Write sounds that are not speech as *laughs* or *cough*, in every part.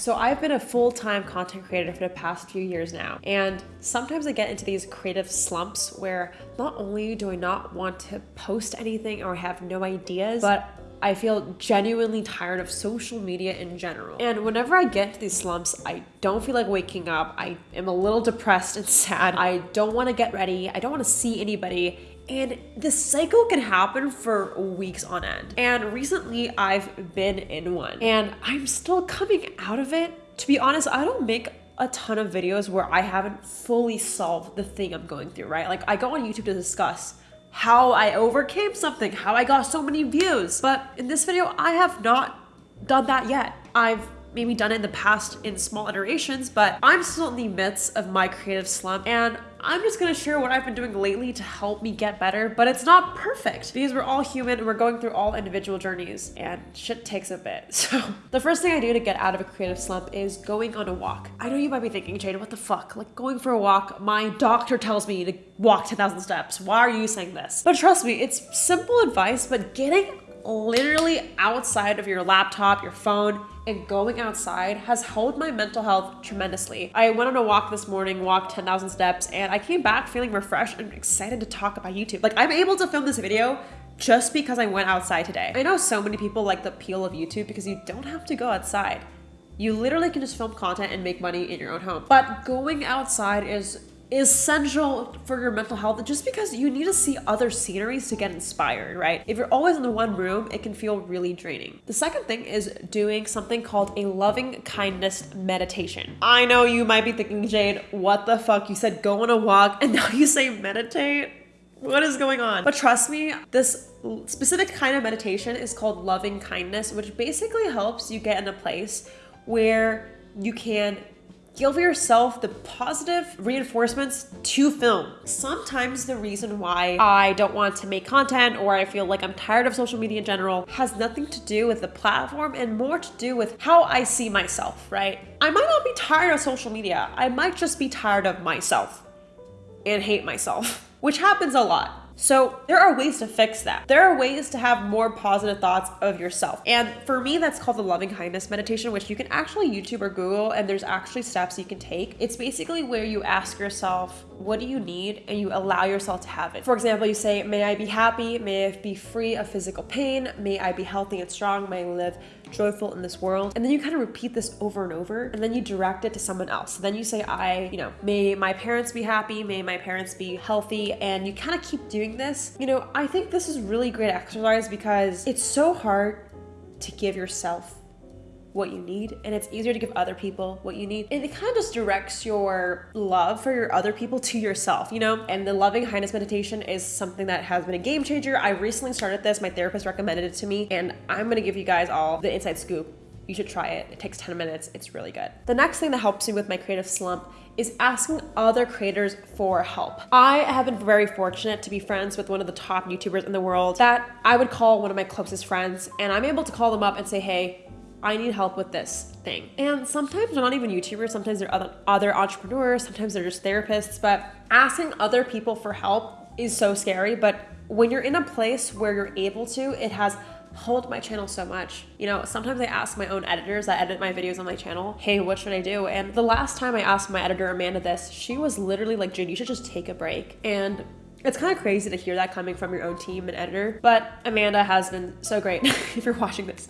So I've been a full-time content creator for the past few years now. And sometimes I get into these creative slumps where not only do I not want to post anything or have no ideas, but I feel genuinely tired of social media in general. And whenever I get to these slumps, I don't feel like waking up. I am a little depressed and *laughs* sad. I don't want to get ready. I don't want to see anybody. And this cycle can happen for weeks on end. And recently I've been in one and I'm still coming out of it. To be honest, I don't make a ton of videos where I haven't fully solved the thing I'm going through, right? Like I go on YouTube to discuss how I overcame something, how I got so many views. But in this video, I have not done that yet. I've maybe done in the past in small iterations, but I'm still in the midst of my creative slump and I'm just gonna share what I've been doing lately to help me get better, but it's not perfect because we're all human and we're going through all individual journeys and shit takes a bit. *laughs* So the first thing I do to get out of a creative slump is going on a walk. I know you might be thinking, Jade, what the fuck? Like going for a walk, my doctor tells me to walk 10,000 steps. Why are you saying this? But trust me, it's simple advice, but getting literally outside of your laptop, your phone, and going outside has helped my mental health tremendously. I went on a walk this morning, walked 10,000 steps, and I came back feeling refreshed and excited to talk about YouTube. Like I'm able to film this video just because I went outside today. I know so many people like the appeal of YouTube because you don't have to go outside. You literally can just film content and make money in your own home. But going outside is essential for your mental health just because you need to see other sceneries to get inspired, right? If you're always in the one room, it can feel really draining. The second thing is doing something called a loving kindness meditation. I know you might be thinking, Jade, what the fuck? You said go on a walk and *laughs* now you say meditate? What is going on? But trust me, this specific kind of meditation is called loving kindness, which basically helps you get in a place where you can give yourself the positive reinforcements to film. Sometimes the reason why I don't want to make content or I feel like I'm tired of social media in general has nothing to do with the platform and more to do with how I see myself, right? I might not be tired of social media. I might just be tired of myself and hate myself, *laughs* which happens a lot. So there are ways to fix that. There are ways to have more positive thoughts of yourself. And for me, that's called the loving kindness meditation, which you can actually YouTube or Google and there's actually steps you can take. It's basically where you ask yourself, what do you need? And you allow yourself to have it. For example, you say, may I be happy? May I be free of physical pain? May I be healthy and strong? May I live joyful in this world. And then you kind of repeat this over and over and then you direct it to someone else. then you say, I, you know, may my parents be happy, may my parents be healthy. And you kind of keep doing this. You know, I think this is really great exercise because it's so hard to give yourself what you need and it's easier to give other people what you need. And it kind of just directs your love for your other people to yourself you know? And the loving kindness meditation is something that has been a game changer. I recently started this. My therapist recommended it to me and i'm to give you guys all the inside scoop you should try it. It takes 10 minutes. It's really good. The next thing that helps me with my creative slump is asking other creators for help. I have been very fortunate to be friends with one of the top YouTubers in the world that I would call one of my closest friends and I'm able to call them up and say, hey, I need help with this thing. And sometimes they're not even YouTubers, sometimes they're other, other entrepreneurs, sometimes they're just therapists, but asking other people for help is so scary. But when you're in a place where you're able to, it has helped my channel so much. You know, sometimes I ask my own editors that edit my videos on my channel, hey, what should I do? And the last time I asked my editor, Amanda, this, she was literally like, Jade, you should just take a break. And it's kind of crazy to hear that coming from your own team and editor, but Amanda has been so great *laughs* if you're watching this.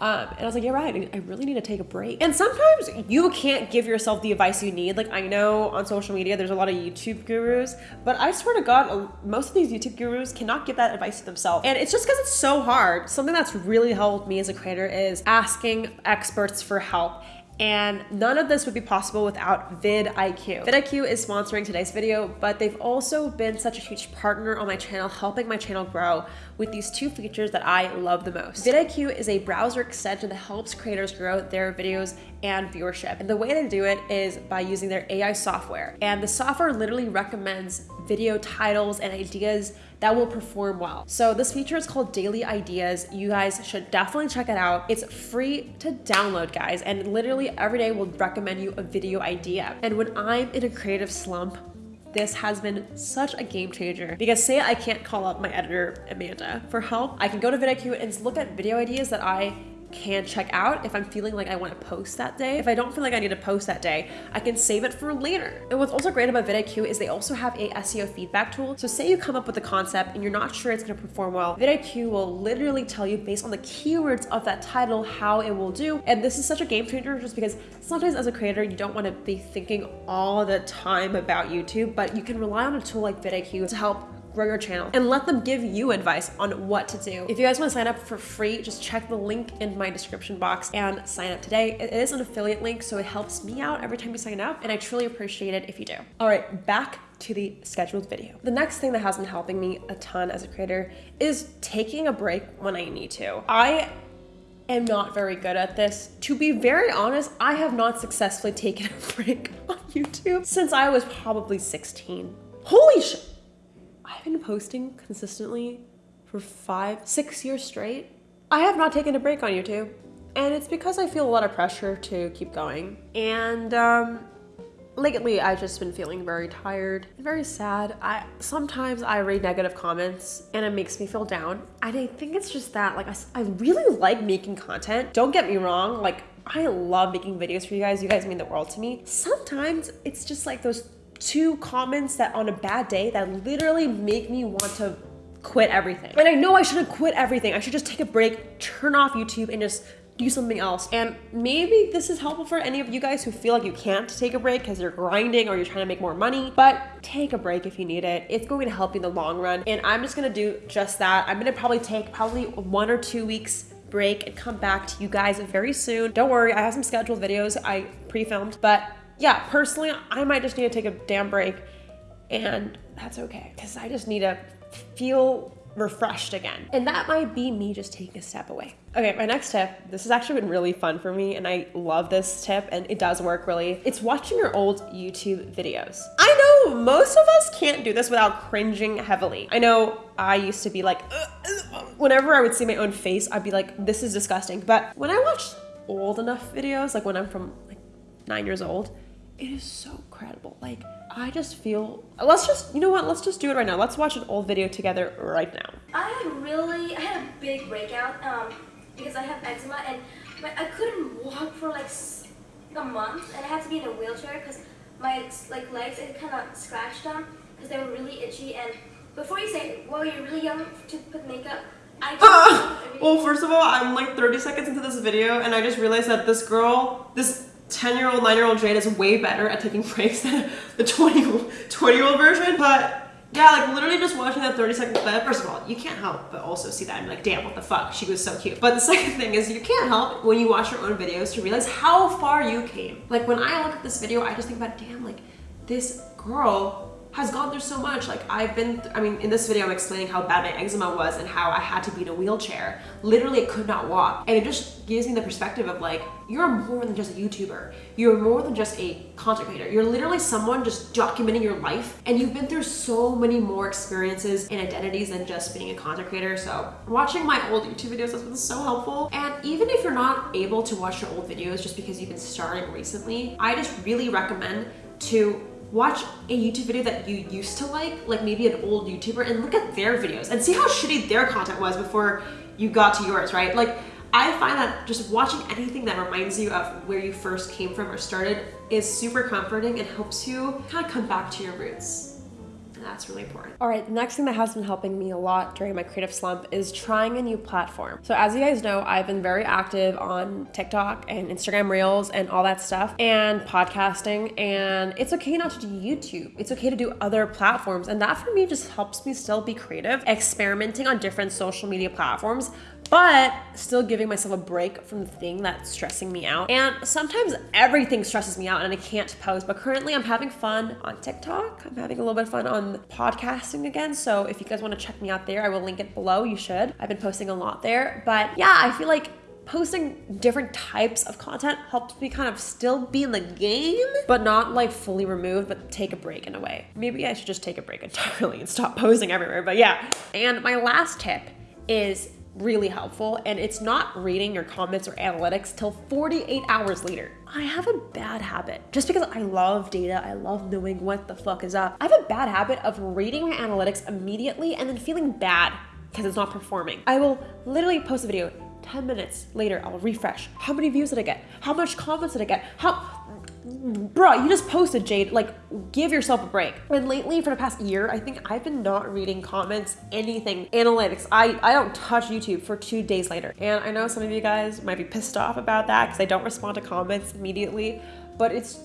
Um, and I was like, yeah, right, I really need to take a break. And sometimes you can't give yourself the advice you need. Like I know on social media, there's a lot of YouTube gurus, but I swear to God, most of these YouTube gurus cannot give that advice to themselves. And it's just because it's so hard. Something that's really helped me as a creator is asking experts for help and none of this would be possible without vidIQ. vidIQ is sponsoring today's video, but they've also been such a huge partner on my channel, helping my channel grow with these two features that I love the most. vidIQ is a browser extension that helps creators grow their videos and viewership. And the way they do it is by using their AI software. And the software literally recommends video titles and ideas that will perform well. So this feature is called Daily Ideas. You guys should definitely check it out. It's free to download, guys, and literally every day will recommend you a video idea. And when I'm in a creative slump, this has been such a game changer because say I can't call up my editor Amanda for help, I can go to vidIQ and look at video ideas that I can check out if I'm feeling like I want to post that day. If I don't feel like I need to post that day, I can save it for later. And what's also great about vidIQ is they also have a SEO feedback tool. So say you come up with a concept and you're not sure it's going to perform well, vidIQ will literally tell you based on the keywords of that title how it will do. And this is such a game changer just because sometimes as a creator, you don't want to be thinking all the time about YouTube, but you can rely on a tool like vidIQ to help grow your channel and let them give you advice on what to do. If you guys want to sign up for free, just check the link in my description box and sign up today. It is an affiliate link, so it helps me out every time you sign up, and I truly appreciate it if you do. All right, back to the scheduled video. The next thing that has been helping me a ton as a creator is taking a break when I need to. I am not very good at this. To be very honest, I have not successfully *laughs* taken a break on YouTube since I was probably 16. Holy shit! I've been posting consistently for five, six years straight. I have not taken a break on YouTube. And it's because I feel a lot of pressure to keep going. And um, lately I've just been feeling very tired, very sad. I sometimes I read negative comments and it makes me feel down. And I think it's just that like I, I really like making content. Don't get me wrong, like I love making videos for you guys. You guys mean the world to me. Sometimes it's just like those two comments that on a bad day that literally make me want to quit everything. And I know I shouldn't quit everything. I should just take a break, turn off YouTube and just do something else. And maybe this is helpful for any of you guys who feel like you can't take a break because you're grinding or you're trying to make more money, but take a break if you need it. It's going to help you in the long run. And I'm just gonna do just that. I'm gonna probably take probably one or two weeks break and come back to you guys very soon. Don't worry, I have some scheduled videos I pre-filmed, but yeah, personally, I might just need to take a damn break and that's okay because I just need to feel refreshed again. And that might be me just taking a step away. Okay, my next tip, this has actually been really fun for me and I love this tip and it does work really. It's watching your old YouTube videos. I know most of us can't do this without cringing heavily. I know I used to be like, whenever I would see my own face, I'd be like, this is disgusting. But when I watch old enough videos, like when I'm from like nine years old, it is so credible. Like, I just feel, let's just, you know what, let's just do it right now. Let's watch an old video together right now. I really, I had a big breakout um, because I have eczema and my, I couldn't walk for like a month and I had to be in a wheelchair because my like legs, it kind of scratched them because they were really itchy and before you say, well, you're really young to put makeup, I just, Well, first of all, I'm like 30 seconds into this video and I just realized that this girl, this 10 year old, 9 year old Jade is way better at taking breaks than the 20, 20 year old version. But yeah, like literally just watching that 30 second clip, first of all, you can't help but also see that be like, damn, what the fuck? She was so cute. But the *laughs* second thing is you can't help when you watch your own videos to realize how far you came. Like when I look at this video, I just think about, damn, like this girl has gone through so much. Like I've been, I mean, in this video, I'm explaining how bad my eczema was and how I had to be in a wheelchair. Literally, I could not walk. And it just gives me the perspective of like, you're more than just a YouTuber. You're more than just a content creator. You're literally someone just documenting your life. And you've been through so many more experiences and identities than just being a content creator. So watching my old YouTube videos has been so helpful. And even if you're not able to watch your old videos just because you've been starting recently, I just really recommend to watch a YouTube video that you used to like, like maybe an old YouTuber, and look at their videos and see how shitty their content was before you got to yours, right? Like, I find that just watching anything that reminds you of where you first came from or started is super comforting and helps you kind of come back to your roots that's really important. All right, the next thing that has been helping me a lot during my creative slump is trying a new platform. So as you guys know, I've been very active on TikTok and Instagram Reels and all that stuff and podcasting and it's okay not to do YouTube. It's okay to do other platforms and that for me just helps me still be creative, experimenting on different social media platforms but still giving myself a break from the thing that's stressing me out. And sometimes everything stresses me out and I can't post, but currently I'm having fun on TikTok. I'm having a little bit of fun on podcasting again. So if you guys want to check me out there, I will link it below. You should. I've been posting a lot there, but yeah, I feel like posting different types of content helps me kind of still be in the game, but not like fully removed, but take a break in a way. Maybe I should just take a break entirely and stop *laughs* posting everywhere, but yeah. And my last tip is really helpful and it's not reading your comments or analytics till 48 hours later. I have a bad habit. Just because I love data, I love knowing what the fuck is up. I have a bad habit of reading my analytics immediately and then feeling bad because it's not performing. I will literally post a video, 10 minutes later, I'll refresh. How many views did I get? How much comments did I get? How, bro, you just posted, Jade. Like, give yourself a break. And lately, for the past year, I think I've been not reading comments, anything, analytics. I, I don't touch YouTube for two days later. And I know some of you guys might be pissed off about that because I don't respond to comments immediately, but it's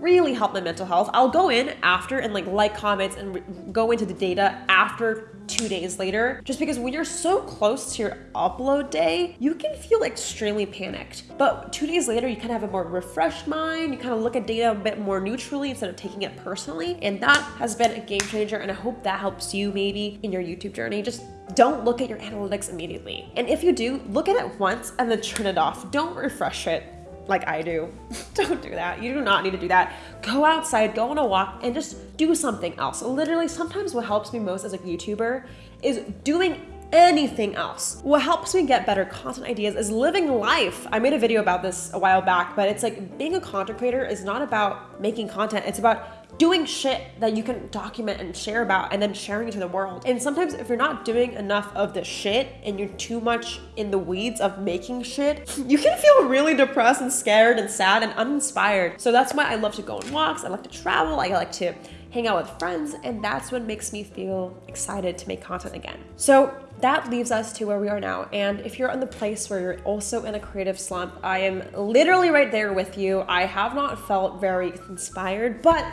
really help my mental health. I'll go in after and like like comments and go into the data after two days later, just because when you're so close to your upload day, you can feel extremely panicked. But two days later, you kind of have a more refreshed mind. You kind of look at data a bit more neutrally instead of taking it personally. And that has been a game changer. And I hope that helps you maybe in your YouTube journey. Just don't look at your analytics immediately. And if you do, look at it once and then turn it off. Don't refresh it like I do. *laughs* Don't do that. You do not need to do that. Go outside, go on a walk, and just do something else. Literally, sometimes what helps me most as a YouTuber is doing anything else. What helps me get better content ideas is living life. I made a video about this a while back, but it's like being a content creator is not about making content, it's about doing shit that you can document and share about and then sharing it to the world. And sometimes if you're not doing enough of the shit and you're too much in the weeds of making shit, *laughs* you can feel really depressed and scared and sad and uninspired. So that's why I love to go on walks, I like to travel, I like to hang out with friends, and that's what makes me feel excited to make content again. So that leaves us to where we are now. And if you're in the place where you're also in a creative slump, I am literally right there with you. I have not felt very inspired, but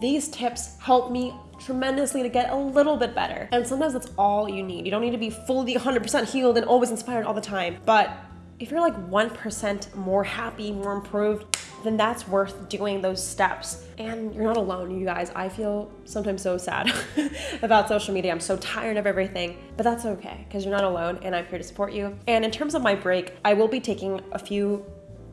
these tips help me tremendously to get a little bit better. And sometimes that's all you need. You don't need to be fully 100% healed and always inspired all the time. But if you're like 1% more happy, more improved, then that's worth doing those steps. And you're not alone, you guys. I feel sometimes so sad *laughs* about social media. I'm so tired of everything, but that's okay because you're not alone and I'm here to support you. And in terms of my break, I will be taking a few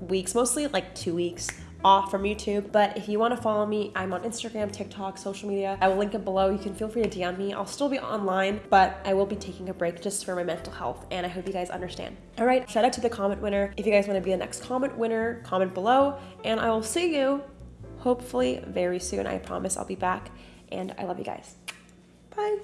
weeks, mostly like two weeks off from YouTube. But if you want to follow me, I'm on Instagram, TikTok, social media. I will link it below. You can feel free to DM me. I'll still be online, but I will be taking a break just for my mental health. And I hope you guys understand. All right, shout out to the comment winner. If you guys want to be the next comment winner, comment below. And I will see you hopefully very soon. I promise I'll be back. And I love you guys. Bye.